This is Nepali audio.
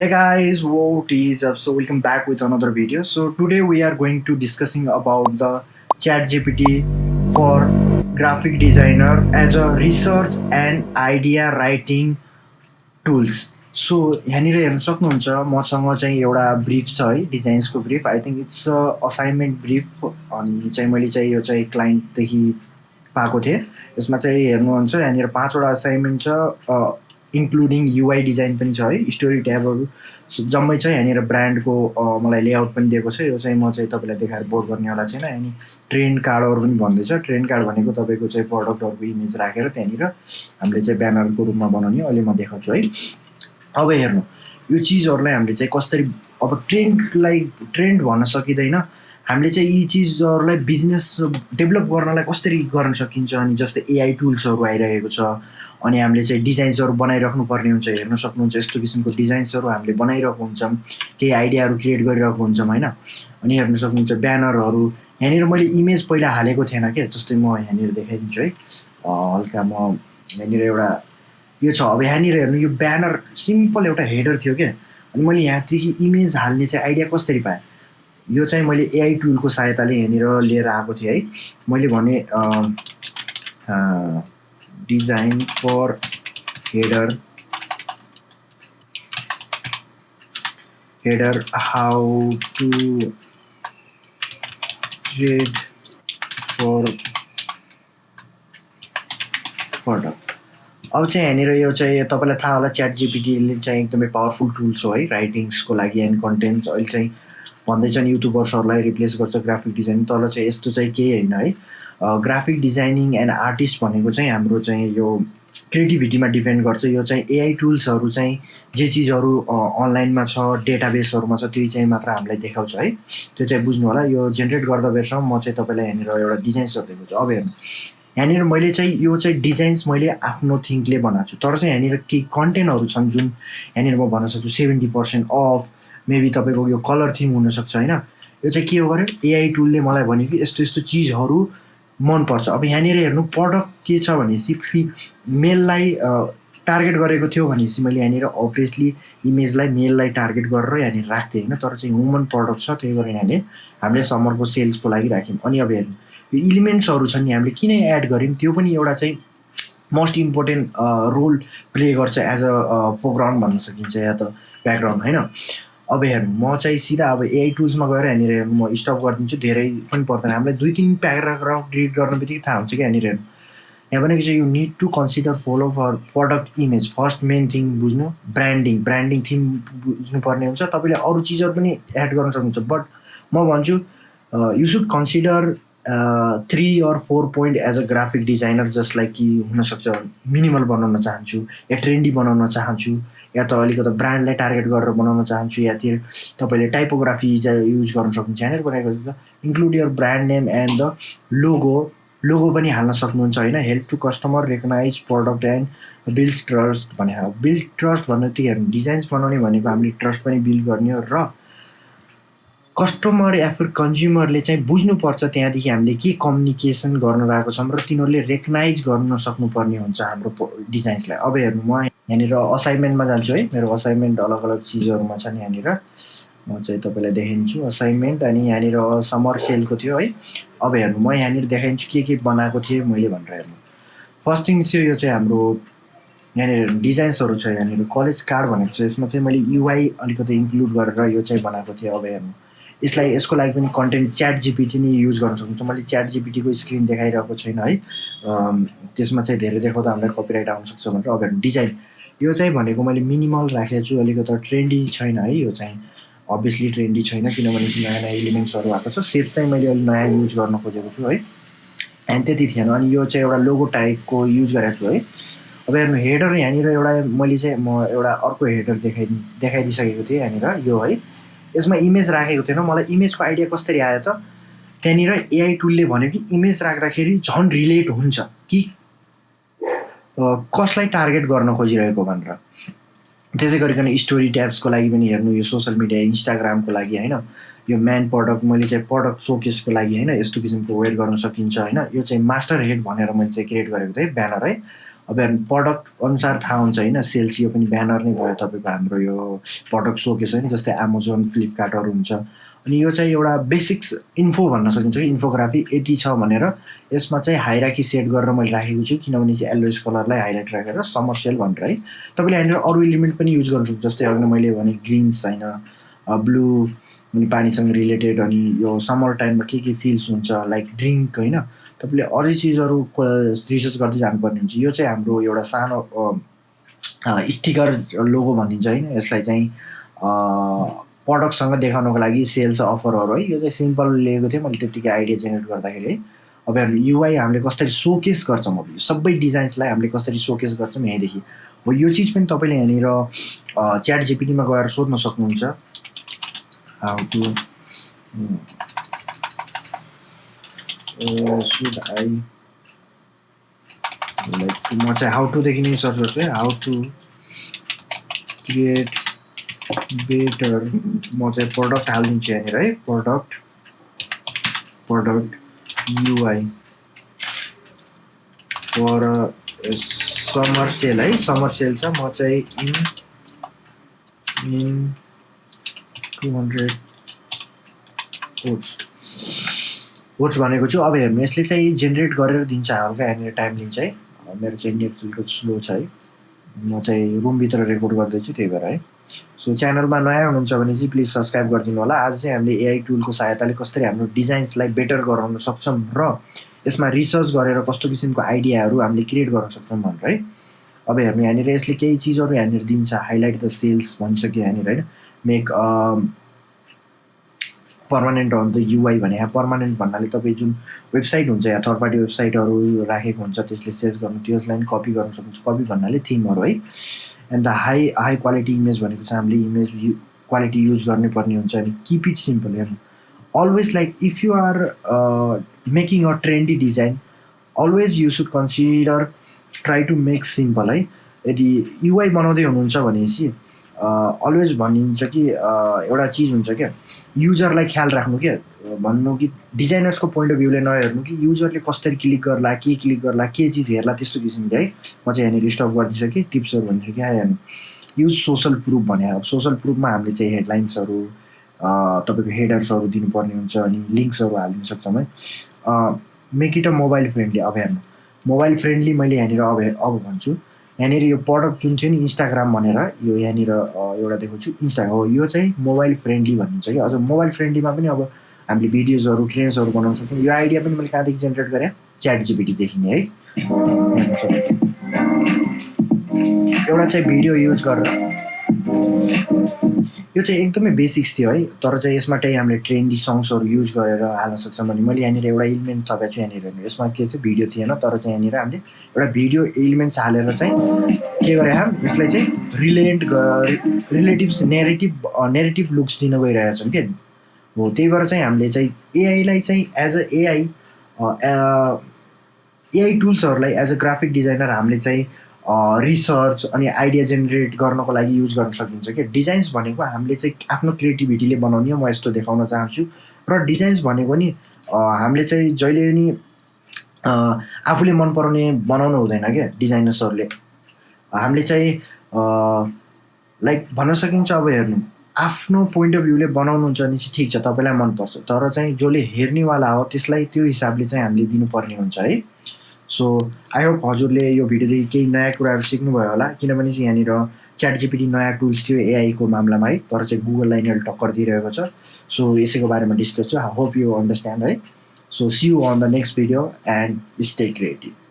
Hey guys, what is up? So welcome back with another video. So today we are going to discussing about the ChatGPT for graphic designer as a research and idea writing I think it's assignment brief अनि चाहिँ मैले चाहिँ यो चाहिँ क्लाइन्टदेखि पाएको थिएँ यसमा चाहिँ हेर्नुहुन्छ यहाँनिर पाँचवटा असाइनमेन्ट छ इन्क्लुडिङ युआई डिजाइन पनि छ है स्टोरी ट्याबहरू जम्मै छ यहाँनिर ब्रान्डको मलाई लेआउट पनि दिएको छ। यो चाहिँ म चाहिँ तपाईँलाई देखाएर बोर्ड गर्नेवाला छैन अनि ट्रेन्ड कार्डहरू पनि भन्दैछ। ट्रेन्ड कार्ड भनेको तपाईँको चाहिँ प्रडक्टहरूको इमेज राखेर त्यहाँनिर हामीले चाहिँ ब्यानरको रूपमा बनाउने। अहिले म देखाउँछु है। अब हेर्नु यो चिजहरूलाई हामीले चाहिँ कसरी अब ट्रेन्डलाई ट्रेन्ड भन्न सकिँदैन। हामीले चाहिँ यी चिजहरूलाई बिजनेस डेभलप गर्नलाई कसरी गर्न सकिन्छ अनि जस्तै एआई टुल्सहरू आइरहेको छ अनि हामीले चाहिँ डिजाइन्सहरू बनाइराख्नु पर्ने हुन्छ हेर्न सक्नुहुन्छ यस्तो किसिमको डिजाइन्सहरू हामीले बनाइरहेको हुन्छौँ केही आइडियाहरू क्रिएट गरिरहेको हुन्छौँ होइन? अनि हेर्न सक्नुहुन्छ ब्यानरहरू यहाँनिर मैले इमेज पहिला हालेको थिएन क्या जस्तै म यहाँनिर देखाइदिन्छु है। हल्का म यहाँनिर एउटा यो छ अब यहाँनिर हेर्नु यो ब्यानर सिम्पल एउटा हेडर थियो क्या अनि मैले यहाँदेखि इमेज हाल्ने चाहिँ आइडिया कसरी पाएँ? यो चाहिँ मैले एआई टुलको सहायताले यहाँनिर लिएर आएको थिएँ है। मैले भने design for header header how to trade for product. अब चाहिँ यहाँनिर यो चाहिँ तपाईँलाई थाहा होला च्याट जिपिटीले चाहिँ एकदमै पावरफुल टुल्स हो है राइटिङ्सको लागि एन्ड कन्टेन्ट्स। अहिले चाहिँ भन्दैछन् युट्युबर्सहरूलाई रिप्लेस गर्छ ग्राफिक डिजाइनिङ। तर चाहिँ यस्तो चाहिँ केही होइन है। ग्राफिक डिजाइनिङ एन्ड आर्टिस्ट भनेको चाहिँ हाम्रो चाहिँ यो क्रिएटिभिटीमा डिपेन्ड गर्छ। यो चाहिँ एआई टुल्सहरू चाहिँ जे चिजहरू अनलाइनमा छ डेटाबेसहरूमा छ त्यही चाहिँ मात्र हामीलाई देखाउँछ है। त्यो चाहिँ बुझ्नु होला। यो जेनेरेट गर्दा बेरसम्म म चाहिँ तपाईँलाई यहाँनिर एउटा डिजाइन्स दिएको छु। अब हेर्नु। यहाँनिर मैले चाहिँ यो चाहिँ डिजाइन्स मैले आफ्नो थिङ्कले बनाएको छु। तर चाहिँ यहाँनिर केही कन्टेन्टहरू छन् जुन यहाँनिर म भन्न सक्छु सेभेन्टी पर्सेन्ट अफ मेबी तपाईँको यो कलर थिम हुनसक्छ होइन? यो चाहिँ के हो गर्यो एआई टुलले मलाई भन्यो कि यस्तो यस्तो चिजहरू मनपर्छ। अब यहाँनिर हेर्नु प्रडक्ट के छ भनेपछि फि मेललाई टार्गेट गरेको थियो भनेपछि मैले यहाँनिर अभियसली इमेजलाई मेललाई टार्गेट गरेर यहाँनिर राख्थेँ होइन? तर चाहिँ वुमन प्रडक्ट छ त्यही भएर यहाँनिर हामीले समरको सेल्सको लागि राख्यौँ। अनि अब हेर्नु यो इलिमेन्ट्सहरू छन् नि हामीले किन एड गऱ्यौँ? त्यो पनि एउटा चाहिँ मोस्ट इम्पोर्टेन्ट रोल प्ले गर्छ एज अ फोरग्राउन्ड भन्न सकिन्छ या त ब्याकग्राउन्ड होइन? अब हेर्नु म चाहिँ सिधा अब एआई टुल्समा गएर यहाँनिर म स्टप गरिदिन्छु धेरै पनि पर्दैन। हामीलाई दुई तिन प्याराग्राफ रिड गर्न बित्तिकै थाहा हुन्छ कि यहाँनिर यहाँ भनेको चाहिँ you need to consider follow for product image first main thing बुझ्नु ब्रान्डिङ ब्रान्डिङ थिम बुझ्नुपर्ने हुन्छ। तपाईँले अरू चिजहरू पनि एड गर्न सक्नुहुन्छ। बट म भन्छु you should consider three or four point as a graphic designer जसलाई कि हुनसक्छ। मिनिमल बनाउन चाहन्छु या ट्रेन्डी बनाउन चाहन्छु। या त अलिकति ब्रान्डलाई टार्गेट गरेर बनाउन चाहन्छु या तिर तपाईँले टाइपोग्राफी युज गर्न सक्नुहुन्छ यहाँनिर बनाएको include your brand name and the logo logo पनि हाल्न सक्नुहुन्छ होइन? Help to customer recognise product and build trust भने। बिल्ड ट्रस्ट भन्नु त्यो हेर्नु डिजाइन्स बनाउने भनेको हामीले ट्रस्ट पनि बिल्ड गर्ने हो। र कस्टमर या फिर कन्ज्युमरले चाहिँ बुझ्नुपर्छ त्यहाँदेखि हामीले के कम्युनिकेसन गर्न रहेको छौँ र तिनीहरूले रेकगनाइज गर्न सक्नुपर्ने हुन्छ हाम्रो डिजाइन्सलाई अब हेर्नु म यहाँनिर असाइनमेन्टमा जान्छु है। मेरो असाइनमेन्ट अलग अलग चिजहरूमा छन् यहाँनिर। म चाहिँ तपाईँलाई देखाइदिन्छु असाइनमेन्ट अनि यहाँनिर समर सेलको थियो है। अब हेर्नु म यहाँनिर देखाइदिन्छु के के बनाएको थिएँ मैले भनेर हेर्नु। फर्स्ट थिङ चाहिँ यो चाहिँ हाम्रो यहाँनिर डिजाइन्सहरू छ यहाँनिर कलेज कार्ड भनेको छ। यसमा चाहिँ मैले युआई अलिकति इन्क्लुड गरेर यो चाहिँ बनाएको थिएँ। अब हेर्नु यसलाई यसको लागि पनि कन्टेन्ट च्याट जिपिटी नै युज गर्न सक्नुहुन्छ। मैले च्याट जिपिटीको स्क्रिन देखाइरहेको छैन है। त्यसमा चाहिँ धेरै देखाउँदा हामीलाई कपिराइट आउनसक्छ भनेर। अब हेर्नु डिजाइन यो चाहिँ भनेको मैले मिनिमल राखेको छु अलिकति ट्रेन्डी छैन है यो चाहिँ। अभियसली ट्रेन्डी छैन किनभने नयाँ नयाँ इलिमेन्ट्सहरू आएको छ। सेप चाहिँ मैले अलिक नयाँ युज गर्न खोजेको छु है। एन्ड त्यति थिएन अनि यो चाहिँ एउटा लोगो टाइपको युज गरेको छु है। अब हेर्नु हेडर यहाँनिर एउटा मैले चाहिँ म एउटा अर्को हेडर देखाइ देखाइदिइसकेको थिएँ यहाँनिर यो है। यसमा इमेज राखेको थिएन। मलाई इमेजको आइडिया कसरी आयो त त्यहाँनिर एआई टुलले भन्यो कि इमेज राख्दाखेरि झन् रिलेट हुन्छ कि कसलाई टार्गेट गर्न खोजिरहेको भनेर। त्यसै गरिकन स्टोरी ट्याब्सको लागि पनि हेर्नु यो सोसियल मिडिया इन्स्टाग्रामको लागि होइन? यो म्यान प्रडक्ट मैले चाहिँ प्रडक्ट सोकेसको लागि होइन? यस्तो किसिमको वेयर गर्न सकिन्छ होइन? यो चाहिँ मास्टर हेड भनेर मैले चाहिँ क्रिएट गरेको थिएँ ब्यानर है? अब प्रडक्ट अनुसार थाहा हुन्छ होइन? सेल्स यो पनि ब्यानर नै भयो तपाईँको हाम्रो यो प्रडक्ट सोकेस होइन? जस्तै एमाजोन फ्लिपकार्टहरू हुन्छ। अनि यो चाहिँ एउटा बेसिक्स इन्फो भन्न सकिन्छ कि इन्फोग्राफी यति छ भनेर। यसमा चाहिँ हाइराकी सेट गरेर मैले राखेको छु किनभने चाहिँ एलोइस कलरलाई हाइलाइट राखेर समर भनेर है। तपाईँले यहाँनिर अरू इलिमेन्ट पनि युज गर्नु सक्छ जस्तै अघि मैले भने ग्रिन्स होइन ब्लू अनि पानीसँग रिलेटेड अनि यो समर टाइममा के के फिल्स हुन्छ लाइक ड्रिङ्क होइन। तपाईँले अरू चिजहरूको रिसर्च गर्दै जानुपर्ने हुन्छ। यो चाहिँ हाम्रो एउटा सानो स्टिकर लोगो भनिन्छ होइन। यसलाई चाहिँ प्रडक्टसँग देखाउनको लागि सेल्स अफरहरू है यो चाहिँ सिम्पल लिएको थिएँ मैले त्यत्तिकै आइडिया जेनेरेट गर्दाखेरि। है अब युआई हामीले कसरी सोकेस गर्छौँ अब यो सबै डिजाइन्सलाई हामीले कसरी सोकेस गर्छौँ यहीँदेखि। हो यो चिज पनि तपाईँले यहाँनिर च्याट जिपिटीमा गएर सोध्न सक्नुहुन्छ। How to should I like म चाहिँ हाउ टुदेखि नै सर्च गर्छु है। हाउ टु क्रिएट बेटर म चाहिँ प्रडक्ट हालिदिन्छु यहाँनिर है product product UI for summer sale है समर सेल छ म चाहिँ in in two hundred quotes भनेको छु। अब हेर्नु यसले चाहिँ जेनेरेट गरेर दिन्छ हल्का यहाँनिर टाइम लिन्छ है मेरो चाहिँ नेट स्लो छ है। म चाहिँ रुमभित्र रेकर्ड गर्दैछु त्यही भएर है। सो च्यानलमा नयाँ हुनुहुन्छ भने चाहिँ प्लिज सब्सक्राइब गरिदिनु होला। आज चाहिँ हामीले एआई टुलको सहायताले कसरी हाम्रो डिजाइन्सलाई बेटर गराउन सक्छौँ र यसमा रिसर्च गरेर कस्तो किसिमको आइडियाहरू हामीले क्रिएट गर्न सक्छौँ भनेर है। अब हेर्नु यहाँनिर यसले केही चिजहरू यहाँनिर दिन्छ। हाइलाइट द सेल्स भनिसक्यो यहाँनिर होइन मेक पर्मानेन्ट द युआई भने पर्मानेन्ट भन्नाले तपाईँ जुन वेबसाइट हुन्छ या थर्ड पार्टी वेबसाइटहरू राखेको हुन्छ त्यसले सेल्स गर्नु त्यसलाई पनि कपी गर्नु सक्नुहुन्छ। कपी भन्नाले थिमहरू है। And the high high quality image भनेको चाहिँ हामीले इमेज यु क्वालिटी युज गर्नै पर्ने हुन्छ। अनि किप इट सिम्पल हेर्नु। Always like if you are making a trendy design always you should consider try to make simple है। यदि युआई बनाउँदै हुनुहुन्छ भनेपछि अलवेज भनिन्छ कि एउटा चिज हुन्छ क्या युजरलाई ख्याल राख्नु क्या भन्नु कि डिजाइनर्सको पोइन्ट अफ भ्यूले नहेर्नु कि युजरले कसरी क्लिक गर्ला के क्लिक गर्ला के चिज हेर्ला त्यस्तो किसिमले है म चाहिँ यहाँनिर स्टप गरिदिइसकेँ टिप्सहरू भनेर क्या हेर्नु युज सोसल प्रुफ भने अब सोसल प्रुफमा हामीले चाहिँ हेडलाइन्सहरू तपाईँको हेडर्सहरू दिनुपर्ने हुन्छ अनि लिङ्क्सहरू हालिदिन सक्छौँ है। Make it a mobile friendly अब हेर्नु। मोबाइल फ्रेन्डली मैले यहाँनिर अब अब भन्छु। यहाँनिर यो प्रडक्ट जुन थियो नि इन्स्टाग्राम भनेर यो यहाँनिर एउटा देखाउँछु इन्स्टा हो यो चाहिँ मोबाइल फ्रेन्डली भनिन्छ कि? अझ मोबाइल फ्रेन्डलीमा पनि अब हामीले भिडियोजहरू ट्रेन्सहरू बनाउन सक्छौँ। यो आइडिया पनि मैले कहाँदेखि जेनेरेट गरेँ? च्याट जिपिटीदेखि नै है। एउटा चाहिँ भिडियो युज गरेर। यो चाहिँ एकदमै बेसिक्स थियो है। तर चाहिँ यसमा चाहिँ हामीले ट्रेन्डी सङ्ग्सहरू युज गरेर हाल्न सक्छौँ भने मैले यहाँनिर एउटा इलिमेन्ट थपेको छु यहाँनिर यसमा के चाहिँ भिडियो थिएन तर चाहिँ यहाँनिर हामीले एउटा भिडियो इलिमेन्ट्स हालेर चाहिँ के गरे यसलाई चाहिँ रिलेन्ट रिलेटिभ्स नेरेटिभ नेरेटिभ लुक्स दिन गइरहेका छौँ कि? हो त्यही भएर चाहिँ हामीले चाहिँ एआईलाई चाहिँ एज अ एआई एआई टुल्सहरूलाई एज अ ग्राफिक डिजाइनर हामीले चाहिँ रिसर्च अनि आइडिया जेनेरेट गर्नको लागि युज गर्न सकिन्छ क्या। डिजाइन्स भनेको हामीले चाहिँ आफ्नो क्रिएटिभिटीले बनाउने म यस्तो देखाउन चाहन्छु। र डिजाइन्स भनेको नि हामीले चाहिँ जहिले पनि आफूले मन पराउने बनाउनु हुँदैन क्या डिजाइनर्सहरूले हामीले चाहिँ लाइक भन्न सकिन्छ अब हेर्नु। आफ्नो पोइन्ट अफ भ्यूले बनाउनुहुन्छ भने चाहिँ ठिक छ तपाईँलाई मनपर्छ। तर चाहिँ जसले हेर्नेवाला हो त्यसलाई त्यो हिसाबले चाहिँ हामीले दिनुपर्ने हुन्छ है। सो आई होप हजुरले यो भिडियोदेखि केही नयाँ कुराहरू सिक्नुभयो होला। किनभने चाहिँ यहाँनिर च्याट जिपिटी नयाँ टुल्स थियो एआईको मामलामा है। तर चाहिँ गुगललाई यिनीहरूले टक्कर दिइरहेको छ। सो यसैको बारेमा डिस्कस छु होप यु अन्डरस्ट्यान्ड है। So see you on the next video and stay creative